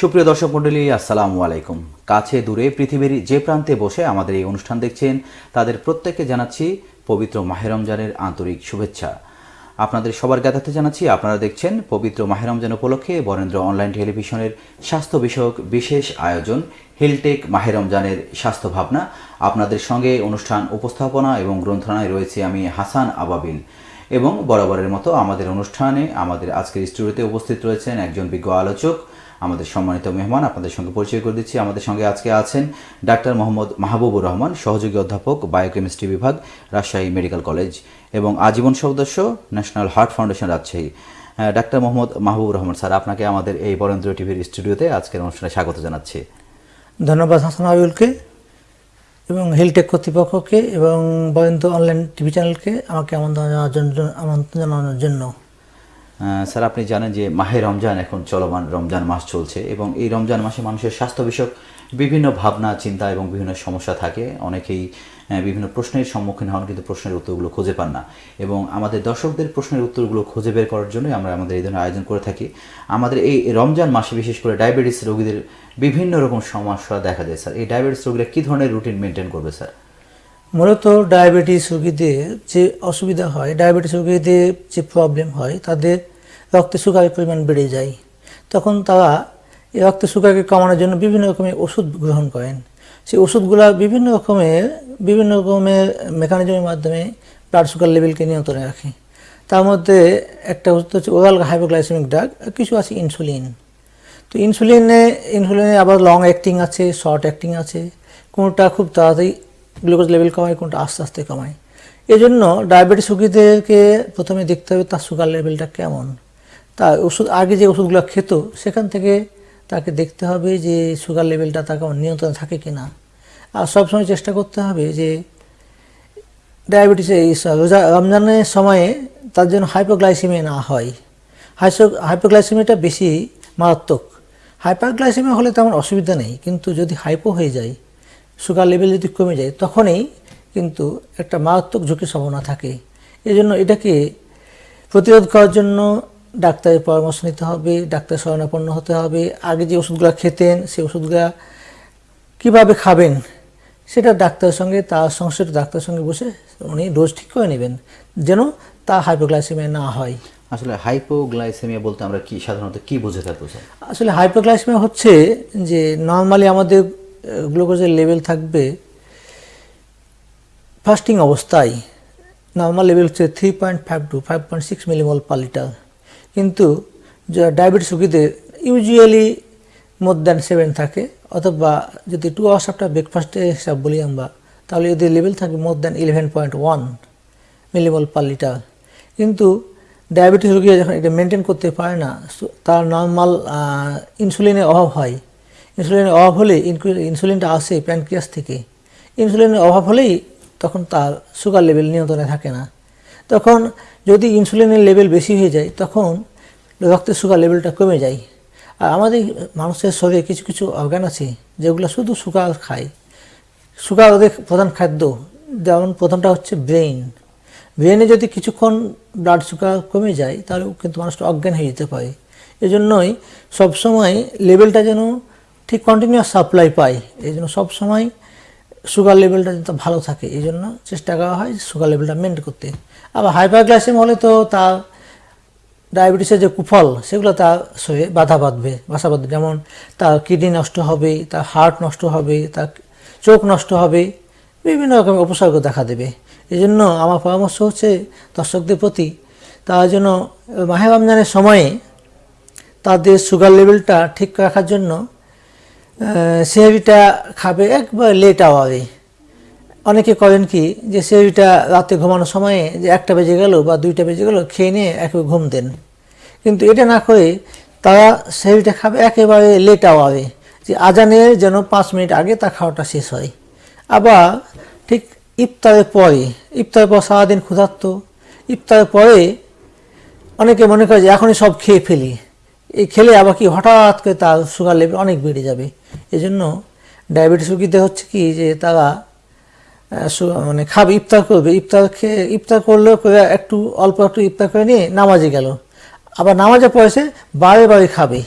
সুপ্রিয় দর্শক মণ্ডলী আসসালামু আলাইকুম। কাছে দূরে পৃথিবীর যে প্রান্তে বসে আমাদের এই অনুষ্ঠান দেখছেন, তাদের প্রত্যেককে জানাচ্ছি পবিত্র মাহে রমজানের আন্তরিক শুভেচ্ছা। আপনাদের সবার জ্ঞাতার্থে জানাচ্ছি, আপনারা দেখছেন পবিত্র মাহে রমজান উপলক্ষে বরেন্দ্র অনলাইন টেলিভিশনের স্বাস্থ্য বিষয়ক বিশেষ আয়োজন, হিলটেক মাহে রমজানের স্বাস্থ্য ভাবনা। আপনাদের সঙ্গে অনুষ্ঠান উপস্থাপনা এবং গ্রন্থনায় রয়েছে আমি হাসান আবাবিল। এবং বরাবরের মতো আমাদের অনুষ্ঠানে আমাদের আজকের স্টুডিওতে উপস্থিত রয়েছেন একজন বিজ্ঞ আলোচক আমাদের সম্মানিত মেহমান আপনাদের সঙ্গে পরিচয় করে দিচ্ছি। আমাদের সঙ্গে আজকে আছেন ডাক্তার মোহাম্মদ মাহবুবুর রহমান, সহযোগী অধ্যাপক বায়োকেমিস্ট্রি বিভাগ, রাজশাহী মেডিকেল কলেজ এবং আজীবন সদস্য, ন্যাশনাল হার্ট ফাউন্ডেশন রাজশাহী। ডাক্তার মোহাম্মদ মাহবুবুর রহমান স্যার, আপনাকে আমাদের এই বরেন্দ্র টিভির স্টুডিওতে আজকের অনুষ্ঠানে স্বাগত জানাচ্ছি। ধন্যবাদ হাসান আবিউলকে এবং হিলটেক কর্তৃপক্ষকে এবং বরেন্দ্র অনলাইন টিভি চ্যানেলকে আমাকে আমন্ত্রণ জানানোর জন্য আমন্ত্রণ জানানোর জন্য। স্যার, আপনি জানেন যে মাহে রমজান এখন চলমান রমজান মাস চলছে এবং এই রমজান মাসে মানুষের স্বাস্থ্য বিষয়ক বিভিন্ন ভাবনা, চিন্তা এবং বিভিন্ন সমস্যা থাকে। অনেকেই বিভিন্ন প্রশ্নের সম্মুখীন হন কিন্তু প্রশ্নের উত্তরগুলো খুঁজে পান না। এবং আমাদের দর্শকদের প্রশ্নের উত্তরগুলো খুঁজে বের করার জন্যই আমরা আমাদের এই ধরনের আয়োজন করে থাকি। আমাদের এই রমজান মাসে বিশেষ করে ডায়াবেটিস রোগীদের বিভিন্ন রকম সমস্যা দেখা যায়, স্যার। এই ডায়াবেটিস রোগীরা কী ধরনের রুটিন মেনটেন করবে, স্যার? মূলত ডায়াবেটিস রোগীদের যে অসুবিধা হয়, ডায়াবেটিস রোগীদের যে প্রবলেম হয়, তাদের রক্তে সুগারের পরিমাণ বেড়ে যায়। তখন তারা এই রক্তে সুগারকে কমানোর জন্য বিভিন্ন রকমের ওষুধ গ্রহণ করেন। সেই ওষুধগুলো বিভিন্ন রকমের বিভিন্ন রকমের মেকানিজমের মাধ্যমে ব্লাড সুগার লেভেলকে নিয়ন্ত্রণে রাখে। তার মধ্যে একটা ওষুধ হচ্ছে ওরাল হাইপোগ্লাইসেমিক ড্রাগ কিছু আছে ইনসুলিন তো ইনসুলিনে ইনসুলিনে আবার লং অ্যাক্টিং আছে শর্ট অ্যাক্টিং আছে। কোনোটা খুব তাড়াতাড়ি গ্লুকোজ লেভেল কমায়, কোনটা আস্তে আস্তে কমায়। এই জন্য ডায়াবেটিস রোগীদেরকে প্রথমে দেখতে হবে তার সুগার লেভেলটা কেমন। তা ওষুধ, আগে যে ওষুধগুলো খেত, সেখান থেকে তাকে দেখতে হবে যে সুগার লেভেলটা তার কেমন, নিয়ন্ত্রণে থাকে কি না আর সবসময় চেষ্টা করতে হবে যে ডায়াবেটিসের এই রোজা, রমজানের সময়ে তার জন্য হাইপোগ্লাইসিমিয়া না হয়। হাইসো হাইপোগ্লাইসিমিয়াটা বেশি মারাত্মক। হাইপারগ্লাইসিমিয়া হলে তেমন অসুবিধা নেই, কিন্তু যদি হাইপো হয়ে যায় সুগার লেভেল যদি কমে যায় তখনই কিন্তু একটা মারাত্মক ঝুঁকির সম্ভাবনা থাকে। এই জন্য এটাকে প্রতিরোধ করার জন্য ডাক্তারের পরামর্শ নিতে হবে ডাক্তার শরণাপন্ন হতে হবে। আগে যে ওষুধগুলো খেতেন সেই ওষুধগুলো কীভাবে খাবেন সেটা ডাক্তারের সঙ্গে তার সংশ্লিষ্ট ডাক্তারের সঙ্গে বসে উনি ডোজ ঠিক করে নেবেন যেন তা হাইপোগ্লাইসেমিয়া না হয়। আসলে হাইপোগ্লাইসেমিয়া বলতে আমরা কি সাধারণত কি বুঝে থাকব আসলে হাইপোগ্লাইসেমিয়া হচ্ছে যে নর্মালি আমাদের গ্লুকোজের লেভেল থাকবে ফাস্টিং অবস্থায় নর্মাল লেভেল হচ্ছে three point five to five point six millimole per litre কিন্তু ডায়াবেটিস রোগীদের ইউজুয়ালি মোর দ্যান সেভেন থাকে, অথবা যদি টু আওয়ার্স আফটার ব্রেকফাস্টে হিসাব বলি আমরা, তাহলে যদি লেভেল থাকে more than eleven point one millimole per litre কিন্তু ডায়াবেটিস রোগীরা যখন এটা মেনটেন করতে পারে না তার নর্মাল ইনসুলিনের অভাব হয় ইনসুলিনের অভাব হলে ইনসুলিনটা আসে প্যানক্রিয়াস থেকে। ইনসুলিনের অভাব হলেই তখন তার সুগার লেভেল নিয়ন্ত্রণে থাকে না। তখন যদি ইনসুলিনের লেভেল বেশি হয়ে যায়, তখন রক্তের সুগার লেভেলটা কমে যায়। আর আমাদের মানুষের শরীরে কিছু কিছু অর্গান আছে যেগুলো শুধু সুগার খায়। সুগার ওদের প্রধান খাদ্য। যেমন প্রথমটা হচ্ছে ব্রেইন। ব্রেনে যদি কিছুক্ষণ ব্লাড সুগার কমে যায় তাহলে কিন্তু মানুষটা অজ্ঞান হয়ে যেতে পারে। এজন্যই সবসময় লেভেলটা যেন ঠিক কন্টিনিউয়াস সাপ্লাই পায় এই জন্য সবসময় সুগার লেভেলটা যাতে ভালো থাকে, এই জন্য চেষ্টা করা হয় সুগার লেভেলটা মেনটেন করতে। আবার হাইপারগ্লাইসেম হলে তো তার ডায়াবেটিসের যে কুফল, সেগুলো তার শরীরে বাধা বাঁধবে, বাসা বাঁধবে। যেমন তার কিডনি নষ্ট হবে তার হার্ট নষ্ট হবে তার চোখ নষ্ট হবে, বিভিন্ন রকমের উপসর্গ দেখা দেবে। এই জন্য আমার পরামর্শ হচ্ছে দর্শকদের প্রতি, তারা যেন মাহে রমজানের সময়ে তাদের সুগার লেভেলটা ঠিক রাখার জন্য সেহরিটা খাবে একবার লেট আওয়ারে অনেকে করেন কি যে সেহরিটা রাতে ঘুমানোর সময়ে যে একটা বেজে গেল বা দুইটা বেজে গেল খেয়ে নিয়ে একেবারে ঘুম দেন। কিন্তু এটা না করে তারা সেহরিটা খাবে একেবারে লেট আওয়ারে যে আজানের যেন পাঁচ মিনিট আগে তা খাওয়াটা শেষ হয়। আবার ঠিক ইফতারের পরে, ইফতারের পর সারাদিন ক্ষুধার্ত, ইফতারের পরে অনেকে মনে করে যে এখনই সব খেয়ে ফেলি। এই খেলে আবার কি হঠাৎ করে তার সুগার লেভেল অনেক বেড়ে যাবে। এই জন্য ডায়াবেটিস রোগীদের হচ্ছে কি যে তারা মানে খাবে ইফতার করবে। ইফতার খেয়ে ইফতার করলেও করে একটু অল্প একটু ইফতার করে নিয়ে নামাজে গেল। আবার নামাজে পয়সে বারে বারে খাবে।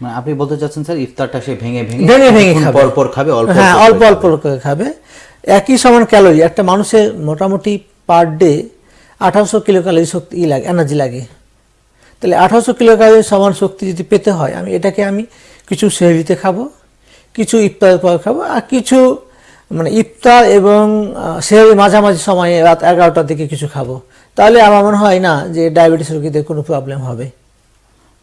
মানে আপনি বলতে চাচ্ছেন স্যার ইফতারটা সে ভেঙে ভেঙে ভেঙে ভেঙে খাবে। পর খাবে অল্প হ্যাঁ অল্প অল্প করে অল্প করে খাবে। একই সমান ক্যালোরি একটা মানুষের মোটামুটি পার ডে আঠারোশো কিলো ক্যালোরি শক্তি ই লাগে এনার্জি লাগে। তাহলে আঠারোশো কিলো ক্যালোরি সমান শক্তি যদি পেতে হয় আমি এটাকে আমি কিছু সেহরিতে খাব। কিছু ইফতারের পর খাব আর কিছু মানে ইফতার এবং সেহরি মাঝামাঝি সময়ে রাত এগারোটার দিকে কিছু খাব। তাহলে আমার মনে হয় না যে ডায়াবেটিস রোগীদের কোনো প্রবলেম হবে।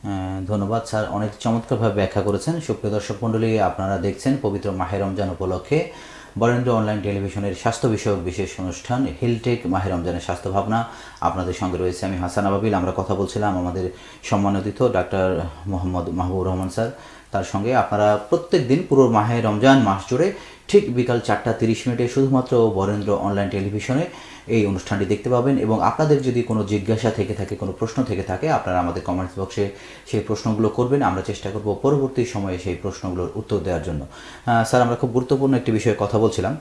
হ্যাঁ, ধন্যবাদ স্যার। অনেক চমৎকারভাবে ব্যাখ্যা করেছেন। সুপ্রিয় দর্শক মণ্ডলী আপনারা দেখছেন পবিত্র মাহের রমজান উপলক্ষে বরেন্দ্র অনলাইন টেলিভিশনের স্বাস্থ্য বিষয়ক বিশেষ অনুষ্ঠান হিলটেক মাহের রমজানের স্বাস্থ্য ভাবনা। আপনাদের সঙ্গে রয়েছে আমি হাসান আবাবিল। আমরা কথা বলছিলাম আমাদের সম্মানিত ডাক্তার মোহাম্মদ মাহবুব রহমান স্যার। তার সঙ্গে আপনারা প্রত্যেক দিন পুরো মাহে রমজান মাস জুড়ে ঠিক বিকাল চারটা তিরিশ মিনিটে শুধুমাত্র বরেন্দ্র অনলাইন টেলিভিশনে এই অনুষ্ঠানটি দেখতে পাবেন এবং আপনাদের যদি কোনো জিজ্ঞাসা থেকে থাকে, কোনো প্রশ্ন থেকে থাকে, আপনারা আমাদের কমেন্টস বক্সে সেই প্রশ্নগুলো করবেন। আমরা চেষ্টা করব পরবর্তী সময়ে সেই প্রশ্নগুলোর উত্তর দেওয়ার জন্য। স্যার, আমরা খুব গুরুত্বপূর্ণ একটি বিষয়ে কথা বলছিলাম।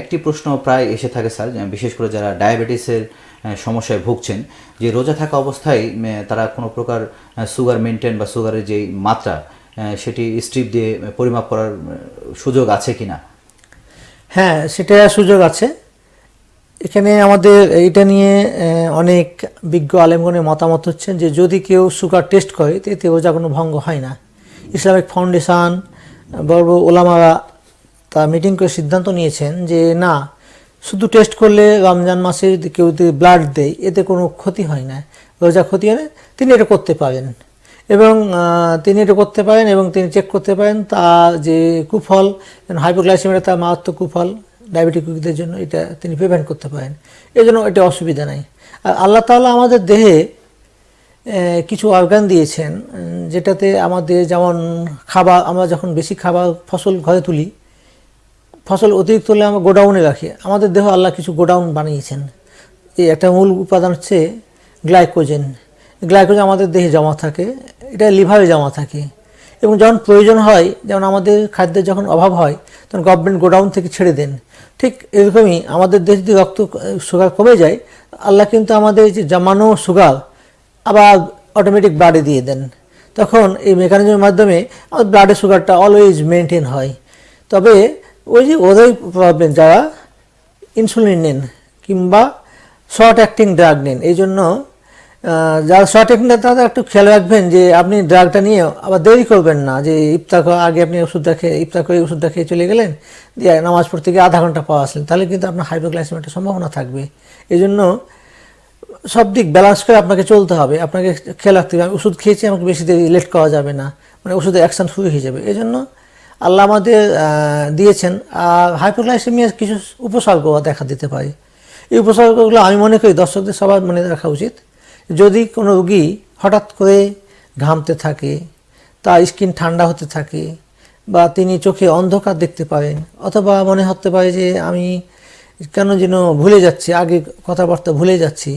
একটি প্রশ্ন প্রায় এসে থাকে, স্যার বিশেষ করে যারা ডায়াবেটিসের সমস্যায় ভুগছেন, যে রোজা থাকা অবস্থায় তারা কোনো প্রকার সুগার মেনটেন বা সুগারের যেই মাত্রা সেটি স্ট্রিপ দিয়ে পরিমাপ করার সুযোগ আছে কিনা? হ্যাঁ সেটা সুযোগ আছে। এখানে আমাদের এটা নিয়ে অনেক বিজ্ঞ আলেমগণের মতামত হচ্ছেন যে, যদি কেউ সুগার টেস্ট করে এতে রোজা কোনো ভঙ্গ হয় না। ইসলামিক ফাউন্ডেশন, বড় ওলামারা তা মিটিং করে সিদ্ধান্ত নিয়েছেন যে, না, শুধু টেস্ট করলে রমজান মাসে কেউ যদি ব্লাড দেয়, এতে কোনো ক্ষতি হয় না। রোজা ক্ষতি হয় তিনি এটা করতে পারেন। এবং তিনি এটা করতে পারেন এবং তিনি চেক করতে পারেন তা যে কুফল হাইপোগ্লাইসেমিয়া তার মারাত্মক কুফল ডায়াবেটিক রোগীদের জন্য এটা তিনি প্রিভেন্ট করতে পারেন। এই জন্য এটা অসুবিধা নাই। আর আল্লাহ তাআলা আমাদের দেহে কিছু অর্গান দিয়েছেন, যেটাতে আমাদের যেমন খাবার, আমরা যখন বেশি খাবার ফসল ঘরে তুলি, ফসল অতিরিক্ত হলে আমরা গোডাউনে রাখি। আমাদের দেহ আল্লাহ কিছু গোডাউন বানিয়েছেন। এই একটা মূল উপাদান হচ্ছে গ্লাইকোজেন। গ্লাইকোজেন আমাদের দেহে জমা থাকে এটা লিভারে জমা থাকে। এবং যখন প্রয়োজন হয়, যেমন আমাদের খাদ্যের যখন অভাব হয়, তখন গভর্নমেন্ট গোডাউন থেকে ছেড়ে দেন। ঠিক এরকমই আমাদের দেহে যদি রক্ত সুগার কমে যায়, আল্লাহ কিন্তু আমাদের যে জমানো সুগার আবার অটোমেটিক ব্লাডে দিয়ে দেন। তখন এই মেকানিজমের মাধ্যমে আমাদের ব্লাডের সুগারটা অলওয়েজ মেনটেন হয়। তবে ওই যে ওদের প্রবলেম যারা ইনসুলিন নেন কিংবা শর্ট অ্যাক্টিং ড্রাগ নেন এই জন্য যারা শর্ট অ্যাক্টিং তারা একটু খেয়াল রাখবেন যে আপনি ড্রাগটা নিয়ে আবার দেরি করবেন না, যে ইফতার আগে আপনি ওষুধটা খেয়ে, ইফতার করে ওষুধটা খেয়ে চলে গেলেন, দিয়ে নামাজ পড়তে গিয়ে আধা ঘণ্টা পাওয়া আসলেন, তাহলে কিন্তু আপনার হাইপোগ্লাইসেমিয়ার সম্ভাবনা থাকবে। এই জন্য সব দিক ব্যালেন্স করে আপনাকে চলতে হবে, আপনাকে খেয়াল রাখতে হবে, আমি ওষুধ খেয়েছি, আমাকে বেশি দেরি লেট করা যাবে না মানে ওষুধের অ্যাকশন শুরু হয়ে যাবে। এই জন্য আল্লাহ আমাদের দিয়েছেন, আর হাইপোগ্লাইসেমিয়ার কিছু উপসর্গ দেখা দিতে পারে। এই উপসর্গগুলো আমি মনে করি দর্শকদের সবার মনে রাখা উচিত। যদি কোনো রুগী হঠাৎ করে ঘামতে থাকে তার স্কিন ঠান্ডা হতে থাকে বা তিনি চোখে অন্ধকার দেখতে পারেন অথবা মনে হতে পারে যে আমি কেন যেন ভুলে যাচ্ছি আগে কথাবার্তা ভুলে যাচ্ছি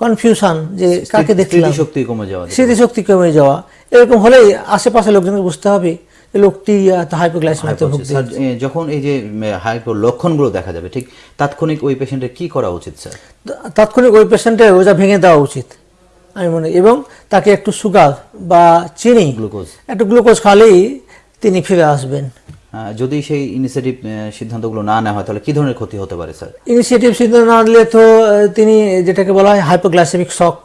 কনফিউশন যে কাকে দেখলাম? শক্তি কমে যাওয়া। স্মৃতিশক্তি কমে যাওয়া। এরকম হলেই আশেপাশে লোকজনকে বুঝতে হবে লোকটি হাইপোগ্লাইসেমিয়াতে ভুগছে যখন এই যে হাইপো লক্ষণগুলো দেখা যাবে ঠিক তাৎক্ষণিক ওই পেশেন্টের কি করা উচিত স্যার তাৎক্ষণিক ওই পেশেন্টের রোজা ভেঙে দেওয়া উচিত। আমি মনে এবং তাকে একটু সুগার বা চিনি গ্লুকোজ। একটু গ্লুকোজ খালেই তিনি ফিরে আসবেন। যদি সেই ইনিশিয়েটিভ সিদ্ধান্তগুলো না নেওয়া হয় তাহলে কি ধরনের ক্ষতি হতে পারে স্যার? ইনিশিয়েটিভ সিদ্ধান্ত না নিলে তো তিনি যেটাকে বলা হয় হাইপোগ্লাইসেমিক শক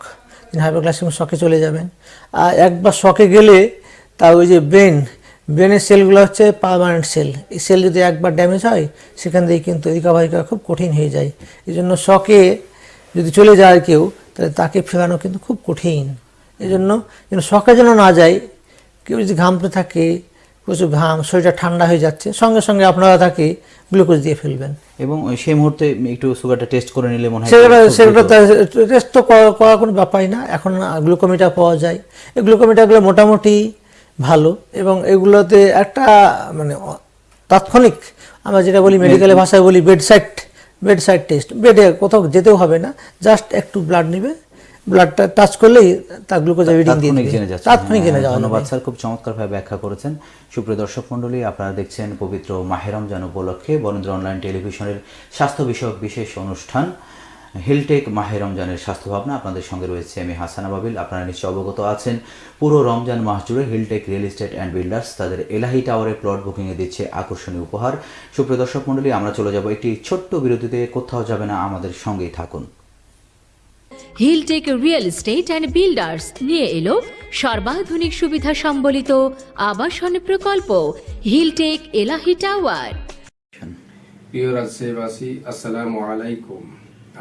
তিনি হাইপোগ্লাইসেমিক শকে চলে যাবেন। আর একবার শকে গেলে তার ওই যে ব্রেন ব্রেনের সেলগুলো হচ্ছে পারমানেন্ট সেল এই সেল যদি একবার ড্যামেজ হয় সেখান থেকে কিন্তু রিকভারি করা খুব কঠিন হয়ে যায়। এই জন্য শকে যদি চলে যায় কেউ তাহলে তাকে ফেরানো কিন্তু খুব কঠিন। এই জন্য যেন শখে যেন না যায় কেউ যদি ঘামতে থাকে প্রচুর ঘাম শরীরটা ঠান্ডা হয়ে যাচ্ছে সঙ্গে সঙ্গে আপনারা তাকে গ্লুকোজ দিয়ে ফেলবেন। এবং ওই সেই মুহূর্তে একটু সুগারটা টেস্ট করে নিলে মনে হয় সেগুলো টেস্ট তো করা- করার কোনো ব্যাপারই না। এখন গ্লুকোমিটার পাওয়া যায়। এই গ্লুকোমিটারগুলো মোটামুটি ভালো এবং এগুলোতে একটা মানে তাৎক্ষণিক আমরা যেটা বলি মেডিকেলের ভাষায় বলি bed side bed side test বেডে কোথাও যেতেও হবে না জাস্ট একটু ব্লাড নেবে ব্লাডটা টাচ করলেই তার গ্লুকোজ রিডিং দিয়ে দেবে। তাৎক্ষণিক জেনে হ্যাঁ, যাওয়া ধন্যবাদ স্যার খুব চমৎকারভাবে ব্যাখ্যা করেছেন। সুপ্রিয় দর্শক মণ্ডলী আপনারা দেখছেন পবিত্র মাহেরম জান উপলক্ষে বরেন্দ্র অনলাইন টেলিভিশনের স্বাস্থ্য বিষয়ক বিশেষ অনুষ্ঠান। হিলটেক মাহে রমজানের স্বাস্থ্য ভাবনা আপনাদের সঙ্গে রয়েছে আমি হাসানা বাবিল আপনারা নিশ্চয় অবগত আছেন পুরো রমজান মাস জুড়ে Hilltech real estate and builders তাদের এলাহি টাওয়ারে প্লট বুকিংয়ে দিচ্ছে আকর্ষণীয় উপহার। সুপ্রিয় দর্শক মণ্ডলী আমরা চলে যাব একটি ছোট্ট বিরতিতে। কোথাও যাবে না আমাদের সঙ্গেই থাকুন। Hilltech real estate and builders নিয়ে এলো সর্বাধুনিক সুবিধা সম্বলিত আবাসন প্রকল্প হিলটেক এলাহি টাওয়ার। প্রিয় রাজশাহীবাসী আসসালামু আলাইকুম।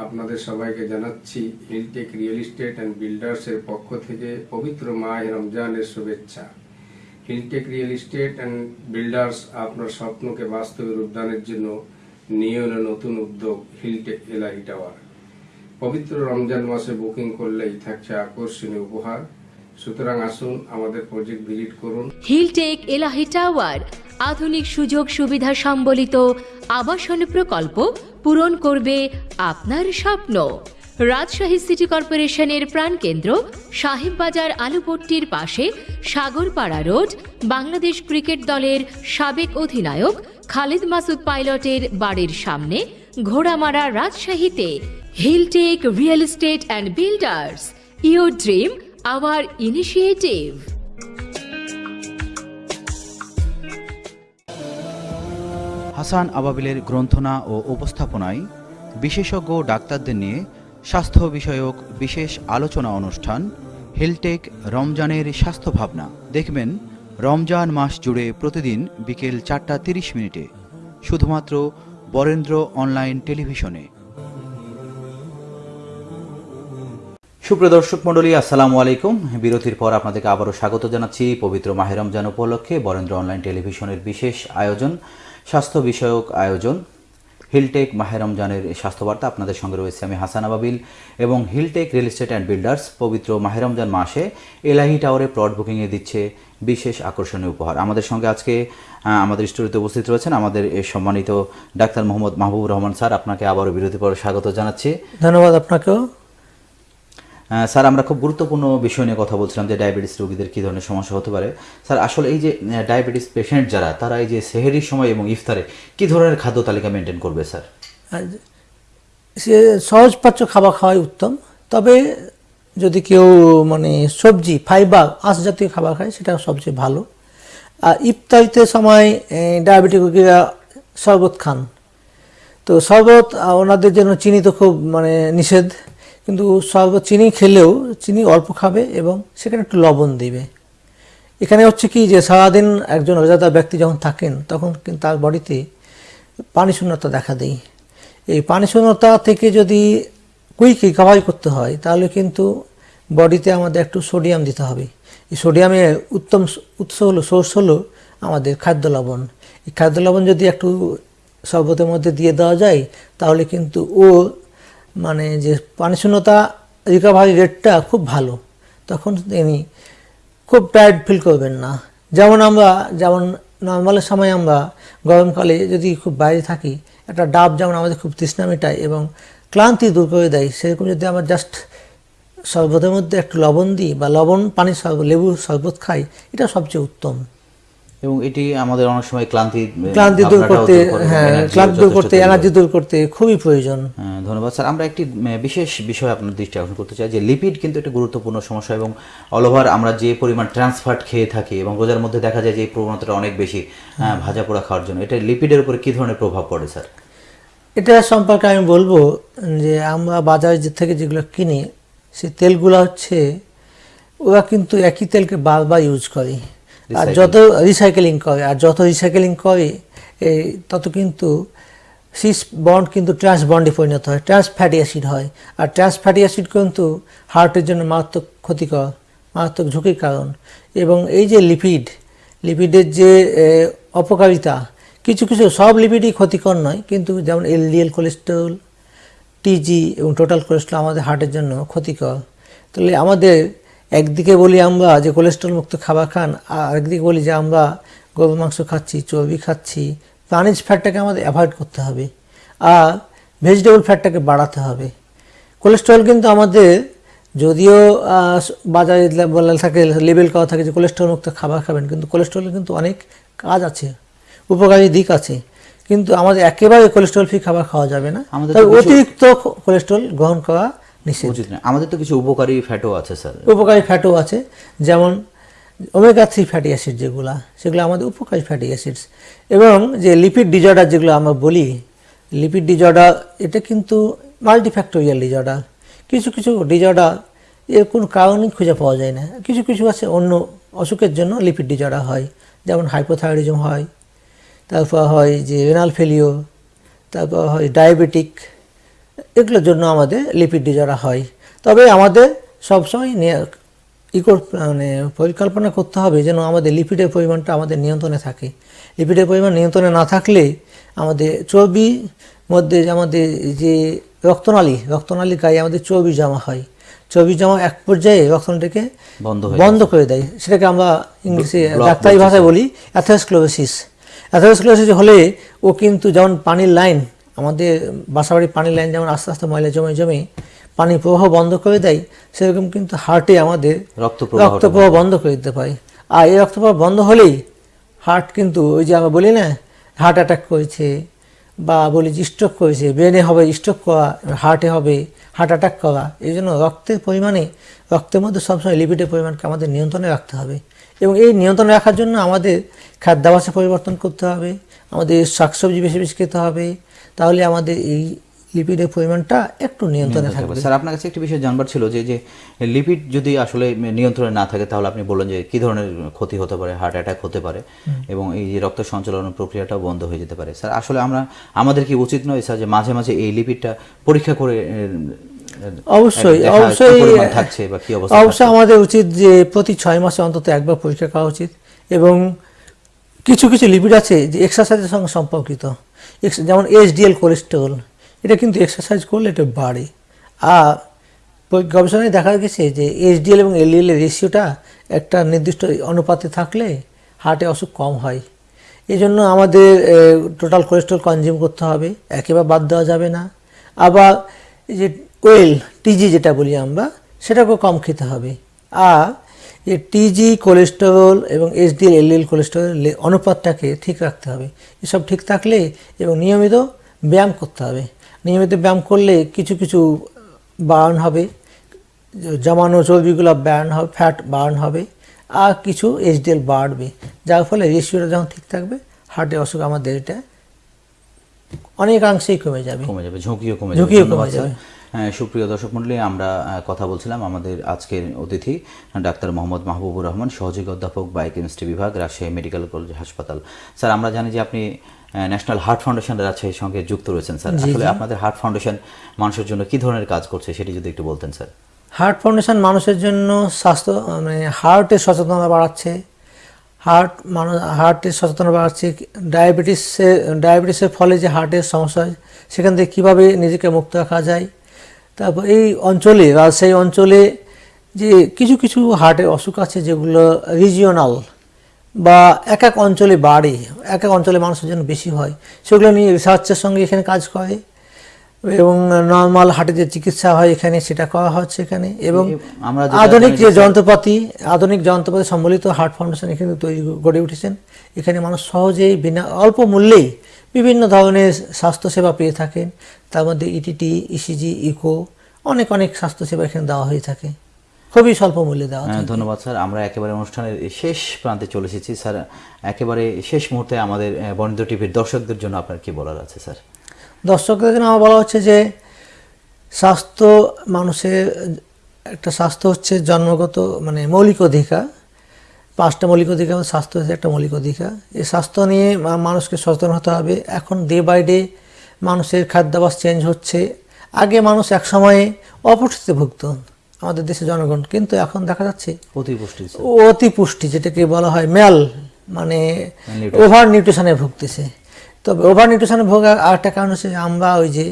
আপনাদের সবাইকে জানাচ্ছি হিলটেক রিয়েল এস্টেট অ্যান্ড বিল্ডার্সের পক্ষ থেকে পবিত্র মাহ রমজানের শুভেচ্ছা। Hilltech real estate and builders আপনার স্বপ্নকে বাস্তবে রূপদানের জন্য নিয়ে এলো নতুন উদ্যোগ হিলটেক এলাহি টাওয়ার পবিত্র রমজান মাসে বুকিং করলেই থাকছে আকর্ষণীয় উপহার। সুতরাং আসুন আমাদের প্রজেক্ট ভিজিট করুন। হিলটেক এলাহি টাওয়ার আধুনিক সুযোগ সুবিধা সম্বলিত আবাসন প্রকল্প পূরণ করবে আপনার স্বপ্ন। রাজশাহী সিটি কর্পোরেশনের প্রাণকেন্দ্র, সাহেববাজার আলুপট্টির পাশে সাগরপাড়া রোড, বাংলাদেশ ক্রিকেট দলের সাবেক অধিনায়ক খালিদ মাসুদ পাইলটের বাড়ির সামনে ঘোড়ামারা রাজশাহীতে। Hilltech real estate and builders your dream our initiative Hasan আবাবিলের গ্রন্থনা ও উপস্থাপনায় বিশেষজ্ঞ ডাক্তারদের নিয়ে স্বাস্থ্য বিষয়ক বিশেষ আলোচনা অনুষ্ঠান হেলটেক রমজানের স্বাস্থ্য ভাবনা। দেখবেন, রমজান মাস জুড়ে প্রতিদিন বিকেল চারটা তিরিশ মিনিটে। শুধুমাত্র বরেন্দ্র অনলাইন টেলিভিশনে। সুপ্রিয় দর্শক মণ্ডলী, আসসালামু আলাইকুম। বিরতির পর আপনাদেরকে আবারও স্বাগত জানাচ্ছি পবিত্র মাহে রমজান উপলক্ষে বরেন্দ্র অনলাইন টেলিভিশনের বিশেষ আয়োজন, স্বাস্থ্য বিষয়ক আয়োজন। হিলটেক মাহে রমজানের স্বাস্থ্যবার্তা আপনাদের সঙ্গে রয়েছে আমি হাসান আবাবিল এবং Hilltech real estate and builders পবিত্র মাহে রমজান মাসে এলাহি টাওয়ারে প্লট বুকিংয়ে দিচ্ছে বিশেষ আকর্ষণীয় উপহার। আমাদের সঙ্গে আজকে আমাদের স্টুডিওতে উপস্থিত রয়েছেন আমাদের সম্মানিত ডাক্তার মোহাম্মদ মাহবুব রহমান স্যার। আপনাকে আবারও বিরতির পর স্বাগত জানাচ্ছি। ধন্যবাদ আপনাকেও। স্যার, আমরা খুব গুরুত্বপূর্ণ বিষয় নিয়ে কথা বলছিলাম যে ডায়াবেটিস রোগীদের কী ধরনের সমস্যা হতে পারে। স্যার, আসলে এই যে ডায়াবেটিস পেশেন্ট যারা, তারা এই যে সেহেরির সময় এবং ইফতারে কী ধরনের খাদ্য তালিকা মেনটেন করবে, স্যার? সে সহজ পাচ্য খাবার খাওয়াই উত্তম। তবে যদি কেউ মানে সবজি, ফাইবার আঁশ জাতীয় খাবার খায়, সেটা সবচেয়ে ভালো। আর ইফতারিতে সময় ডায়াবেটিক রোগীরা শরবত খান। তো শরবত ওনাদের জন্য চিনি তো খুব মানে নিষেধ। কিন্তু শরবত চিনি খেলেও চিনি অল্প খাবে এবং সেখানে একটু লবণ দিবে। এখানে হচ্ছে কি যে সারাদিন একজন রোজাদার ব্যক্তি যখন থাকেন, তখন কিন্তু তার বডিতে পানি শূন্যতা দেখা দেয়। এই পানি শূন্যতা থেকে যদি কুইক রিকভারি করতে হয়, তাহলে কিন্তু বডিতে আমাদের একটু সোডিয়াম দিতে হবে। এই সোডিয়ামের উত্তম উৎস হলো সোর্স হলো আমাদের খাদ্য লবণ। এই খাদ্য লবণ যদি একটু শরবতের মধ্যে দিয়ে দেওয়া যায়, তাহলে কিন্তু ও মানে যে পানি শূন্যতা রিকভারি রেটটা খুব ভালো, তখন তিনি খুব টায়ার্ড ফিল করবেন না। যেমন আমরা, যেমন নর্মালের সময় আমরা গরমকালে যদি খুব বাইরে থাকি, একটা ডাব যেমন আমাদের খুব তৃষ্ণা মেটায় এবং ক্লান্তি দূর করে দেয়, সেরকম যদি আমরা জাস্ট শরবতের মধ্যে একটু লবণ দিই বা লবণ, পানির শরবত লেবুর শরবত খাই, এটা সবচেয়ে উত্তম। এবং এটি আমাদের অনেক সময় ক্লান্তি ক্লান্তি দূর করতে করে, হ্যাঁ ক্লান্তি দূর করতে এনার্জি দূর করতে খুবই প্রয়োজন। হ্যাঁ, ধন্যবাদ। স্যার আমরা একটি বিশেষ বিষয় আপনার দৃষ্টি আকর্ষণ করতে চাই যে লিপিড কিন্তু একটি গুরুত্বপূর্ণ সমস্যা এবং অল ওভার আমরা যে পরিমাণ ট্রান্সফার্ট খেয়ে থাকি এবং রোজার মধ্যে দেখা যায় যে এই প্রবণতাটা অনেক বেশি ভাজা পোড়া খাওয়ার জন্য এটা লিপিডের উপরে কী ধরনের প্রভাব পড়ে স্যার? এটা সম্পর্কে আমি বলব যে আমরা বাজারে যে থেকে যেগুলো কিনি সেই তেলগুলো হচ্ছে ওরা কিন্তু একই তেলকে বারবার ইউজ করে। আর যত রিসাইকেলিং করে আর যত রিসাইকেলিং করে এই তত কিন্তু সিস বন্ড কিন্তু ট্রান্স বন্ডে পরিণত হয় ট্রান্স ফ্যাটি অ্যাসিড হয়। আর ট্রান্স ফ্যাটি অ্যাসিড কিন্তু হার্টের জন্য মারাত্মক ক্ষতিকর, মারাত্মক ঝুঁকির কারণ। এবং এই যে লিপিড লিপিডের যে অপকারিতা, কিছু কিছু সব লিপিডই ক্ষতিকর নয়, কিন্তু যেমন এলডিএল কোলেস্টেরল টিজি এবং টোটাল কোলেস্ট্রল আমাদের হার্টের জন্য ক্ষতিকর। তাহলে আমাদের একদিকে বলি আমরা যে কোলেস্ট্রল মুক্ত খাবার খান আর একদিকে বলি যে আমরা গরুর মাংস খাচ্ছি চর্বি খাচ্ছি প্রাণীজ ফ্যাটটাকে আমাদের অ্যাভয়েড করতে হবে আর ভেজিটেবল ফ্যাটটাকে বাড়াতে হবে। কোলেস্ট্রল কিন্তু আমাদের যদিও বাজারে বলা থাকে লেবেল করা থাকে যে কোলেস্ট্রল মুক্ত খাবার খাবেন কিন্তু কোলেস্ট্রলের কিন্তু অনেক কাজ আছে উপকারী দিক আছে কিন্তু আমাদের একেবারে কোলেস্ট্রল ফ্রি খাবার খাওয়া যাবে না। অতিরিক্ত কোলেস্ট্রল গ্রহণ করা নিষেধ আমাদের তো কিছু উপকারী ফ্যাটও আছে স্যার উপকারী ফ্যাটও আছে যেমন ওমেগা থ্রি ফ্যাটি অ্যাসিড যেগুলো সেগুলো আমাদের উপকারী ফ্যাটি অ্যাসিডস এবং যে লিপিড ডিজর্ডার যেগুলো আমরা বলি লিপিড ডিজর্ডার এটা কিন্তু মাল্টিফ্যাক্টোরিয়াল ডিজর্ডার কিছু কিছু ডিজর্ডার এর কোনো কারণই খুঁজে পাওয়া যায় না। কিছু কিছু আছে অন্য অসুখের জন্য লিপিড ডিজর্ডার হয় যেমন হাইপোথাইরয়েডিজম হয় তারপর হয় যে রেনাল ফেলিও তারপর হয় ডায়াবেটিক এগুলোর জন্য আমাদের লিপিড ডিজর্ডার হয়। তবে আমাদের সবসময় নিয়ে- ই কর- মানে পরিকল্পনা করতে হবে যেন আমাদের লিপিডের পরিমাণটা আমাদের নিয়ন্ত্রণে থাকে। লিপিডের পরিমাণ নিয়ন্ত্রণে না থাকলে আমাদের চর্বি মধ্যে আমাদের যে রক্তনালী রক্তনালী গায়ে আমাদের চর্বি জমা হয়। চর্বি জমা এক পর্যায়ে রক্তনালীকে বন্ধ বন্ধ করে দেয়। সেটাকে আমরা ইংলিশে ডাক্তারি ভাষায় বলি অ্যাথেরোস্ক্লোরোসিস অ্যাথেরোস্ক্লোরোসিস হলে ও কিন্তু যেমন পানির লাইন আমাদের বাসাবাড়ির পানির লাইন যেমন আস্তে আস্তে ময়লা জমে জমে পানি প্রবাহ বন্ধ করে দেয় সেরকম কিন্তু হার্টে আমাদের রক্ত রক্ত প্রবাহ বন্ধ করে দিতে পারে আর এই রক্ত প্রবাহ বন্ধ হলেই হার্ট কিন্তু ওই যে আমরা বলি না হার্ট অ্যাটাক করেছে বা বলি যে স্ট্রোক করেছে ব্রেনে হবে স্ট্রোক করা হার্টে হবে হার্ট অ্যাটাক করা এই জন্য রক্তের পরিমাণে রক্তের মধ্যে সবসময় লিপিডের পরিমাণকে আমাদের নিয়ন্ত্রণে রাখতে হবে। এবং এই নিয়ন্ত্রণে রাখার জন্য আমাদের খাদ্যাভাসে পরিবর্তন করতে হবে আমাদের শাকসবজি বেশি বেশি খেতে হবে তাহলে আমাদের এই লিপিডের পরিমাণটা একটু নিয়ন্ত্রণে থাকবে। স্যার আপনার কাছে একটি বিষয় জানবার ছিল যে যে লিপিড যদি আসলে নিয়ন্ত্রণে না থাকে তাহলে আপনি বললেন যে কি ধরনের ক্ষতি হতে পারে হার্ট অ্যাটাক হতে পারে এবং এই যে রক্ত সঞ্চালন প্রক্রিয়াটাও বন্ধ হয়ে যেতে পারে। স্যার আসলে আমরা আমাদের কি উচিত নয় স্যার যে মাঝে মাঝে এই লিপিডটা পরীক্ষা করে অবশ্যই অবশ্যই থাকছে বা কি অবস্থা অবশ্যই আমাদের উচিত যে প্রতি ছয় মাসে অন্তত একবার পরীক্ষা করা উচিত এবং কিছু কিছু লিপিড আছে যে এক্সারসাইজের সঙ্গে সম্পর্কিত। যেমন এইচডিএল কোলেস্টেরল এটা কিন্তু এক্সারসাইজ করলে এটা বাড়ে। আর গবেষণায় দেখা গেছে যে এইচডিএল এবং এলডিএল এর রেশিওটা একটা নির্দিষ্ট অনুপাতে থাকলে হার্টে অসুখ কম হয়। এই জন্য আমাদের টোটাল কোলেস্ট্রল কনজিউম করতে হবে, একেবারে বাদ দেওয়া যাবে না। আবার যে ওয়েল টিজি যেটা বলি আমরা, সেটাকেও কম খেতে হবে। আর যে টিজি কোলেস্টেরল এবং এইচডিএল এলডিএল কোলেস্টেরল অনুপাতটাকে ঠিক রাখতে হবে। এসব ঠিক থাকলে এবং নিয়মিত ব্যায়াম করতে হবে। নিয়মিত ব্যায়াম করলে কিছু কিছু বার্ন হবে জমানো চর্বিগুলো বার্ন হবে ফ্যাট বার্ন হবে আর কিছু এইচডিএল বাড়বে। যার ফলে রেশিওটা যখন ঠিক থাকবে হার্টের অসুখ আমাদের এটা অনেকাংশেই কমে যাবে। কমে যাবে ঝুঁকিও কমে ঝুঁকিও কমে যাবে। হ্যাঁ, সুপ্রিয় দর্শক মণ্ডলী আমরা কথা বলছিলাম আমাদের আজকের অতিথি ডাক্তার মোহাম্মদ মাহবুবুর রহমান সহযোগী অধ্যাপক বায়োকেমিস্ট্রি বিভাগ রাজশাহী মেডিকেল কলেজ হাসপাতাল। স্যার আমরা জানি যে আপনি ন্যাশনাল হার্ট ফাউন্ডেশন রাজশাহীর সঙ্গে যুক্ত রয়েছেন স্যার। আসলে আপনাদের হার্ট ফাউন্ডেশন মানুষের জন্য কি ধরনের কাজ করছে সেটি যদি একটু বলতেন স্যার। হার্ট ফাউন্ডেশন মানুষের জন্য স্বাস্থ্য মানে হার্টের সচেতনতা বাড়াচ্ছে। হার্ট মানুষ হার্টের সচেতনতা বাড়াচ্ছে। ডায়াবেটিসের ডায়াবেটিসের ফলে যে হার্টের সমস্যা হয় সেখান থেকে কীভাবে নিজেকে মুক্ত রাখা যায় তারপর এই অঞ্চলে রাজশাহী অঞ্চলে যে কিছু কিছু হার্টের অসুখ আছে যেগুলো রিজিওনাল বা এক এক অঞ্চলে বাড়ে এক এক অঞ্চলে মানুষের জন্য বেশি হয় সেগুলো নিয়ে রিসার্চের সঙ্গে এখানে কাজ করে এবং নর্মাল হার্টের যে চিকিৎসা হয় এখানে সেটা করা হচ্ছে এখানে এবং আমরা আধুনিক যে যে- যন্ত্রপাতি আধুনিক যন্ত্রপাতি সম্বলিত হার্ট ফাউন্ডেশন এখানে তৈরি গড়ে উঠেছেন। এখানে মানুষ সহজেই বিনা অল্প মূল্যেই বিভিন্ন ধরনের স্বাস্থ্যসেবা পেয়ে থাকেন। তার মধ্যে ইটিটি ইসিজি ইকো অনেক অনেক স্বাস্থ্যসেবা এখানে দেওয়া হয়ে থাকে। খুবই স্বল্প মূল্যে দেওয়া হ্যাঁ, ধন্যবাদ স্যার। আমরা একেবারে অনুষ্ঠানের শেষ প্রান্তে চলে এসেছি। স্যার একেবারে শেষ মুহূর্তে আমাদের বনিন্দ্র টিভির দর্শকদের জন্য আপনার কি বলার আছে স্যার? দর্শকদের জন্য আমার বলা হচ্ছে যে স্বাস্থ্য মানুষের একটা স্বাস্থ্য হচ্ছে জন্মগত মানে মৌলিক অধিকার। পাঁচটা মৌলিক অধিকার স্বাস্থ্য হচ্ছে একটা মৌলিক অধিকার। এই স্বাস্থ্য নিয়ে মানুষকে সচেতন হতে হবে। এখন ডে বাই ডে মানুষের খাদ্যাভ্যাস চেঞ্জ হচ্ছে। আগে মানুষ এক সময়ে অপুষ্টিতে ভুগত। আমাদের দেশের জনগণ কিন্তু এখন দেখা যাচ্ছে অতিপুষ্টি। স্যার অতি পুষ্টি যেটাকে বলা হয় ম্যাল মানে ওভার নিউট্রিশনে ভুগতেছে। তবে ওভার নিউট্রিশনে ভোগা আরেকটা কারণ হচ্ছে আমরা ওই যে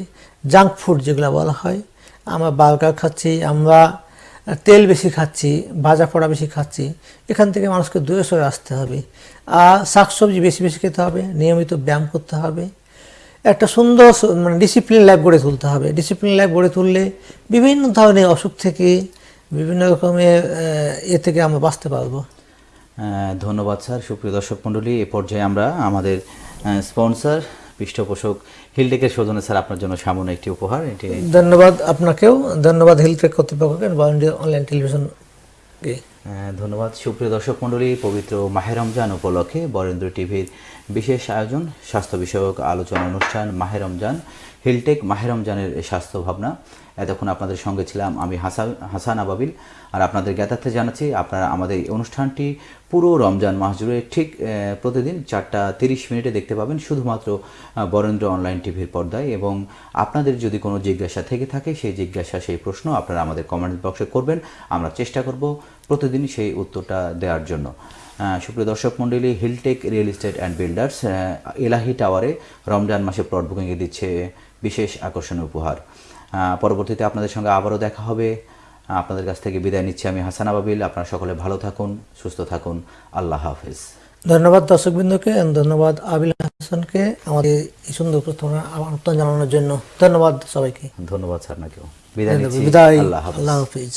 জাঙ্ক ফুড যেগুলো বলা হয় আমরা বার্গার খাচ্ছি আমরা তেল বেশি খাচ্ছি ভাজা পোড়া বেশি খাচ্ছি, এখান থেকে মানুষকে দূরে সরে আসতে হবে। আর শাকসবজি বেশি বেশি খেতে হবে, নিয়মিত ব্যায়াম করতে হবে। একটা সুন্দর মানে ডিসিপ্লিন লাইফ গড়ে তুলতে হবে। ডিসিপ্লিন লাইফ গড়ে তুললে বিভিন্ন ধরনের অসুখ থেকে, বিভিন্ন রকমের এ থেকে আমরা বাঁচতে পারব। ধন্যবাদ স্যার। সুপ্রিয় দর্শক মণ্ডলী, এ পর্যায়ে আমরা আমাদের স্পন্সর পৃষ্ঠপোষক হিলটেকের সৌজন্য স্যার আপনার জন্য সামান্য একটি উপহার এটি ধন্যবাদ আপনাকেও। ধন্যবাদ হিলটেক কর্তৃপক্ষকে অনলাইন টেলিভিশনকে আহ, ধন্যবাদ। সুপ্রিয় দর্শক মণ্ডলী পবিত্র মাহে রমজান উপলক্ষে বরেন্দ্র টিভির বিশেষ আয়োজন স্বাস্থ্য বিষয়ক আলোচনা অনুষ্ঠান মাহে রমজান হিলটেক মাহে রমজানের স্বাস্থ্য ভাবনা। এতক্ষণ আপনাদের সঙ্গে ছিলাম আমি হাসান হাসান আবাবিল। আর আপনাদের জ্ঞাতার্থে জানাচ্ছি, আপনারা আমাদের এই অনুষ্ঠানটি পুরো রমজান মাস জুড়ে ঠিক প্রতিদিন চারটা তিরিশ মিনিটে দেখতে পাবেন শুধুমাত্র বরেন্দ্র অনলাইন টিভির পর্দায়। এবং আপনাদের যদি কোনো জিজ্ঞাসা থেকে থাকে, সেই জিজ্ঞাসা, সেই প্রশ্ন আপনারা আমাদের কমেন্ট বক্সে করবেন। আমরা চেষ্টা করব প্রতিদিন সেই উত্তরটা দেওয়ার জন্য। সুপ্রিয় দর্শক মণ্ডলী Hilltech real estate and builders Elahi টাওয়ারে রমজান মাসে প্লট বুকিংয়ে দিচ্ছে বিশেষ আকর্ষণীয় উপহার। পরবর্তীতে আপনাদের সঙ্গে আবারও দেখা হবে। আপনাদের কাছ থেকে বিদায় নিচ্ছি আমি হাসান আবাবিল। আপনারা সকলে ভালো থাকুন সুস্থ থাকুন। আল্লাহ হাফিজ। ধন্যবাদ দর্শকবৃন্দকে ধন্যবাদ আবিল হাসানকে আমাদের এই সুন্দর প্রস্তাবনা আমন্ত্রণ জানানোর জন্য। ধন্যবাদ সবাইকে। ধন্যবাদ স্যার কেউ বিদায় বিদায়। আল্লাহ হাফিজ।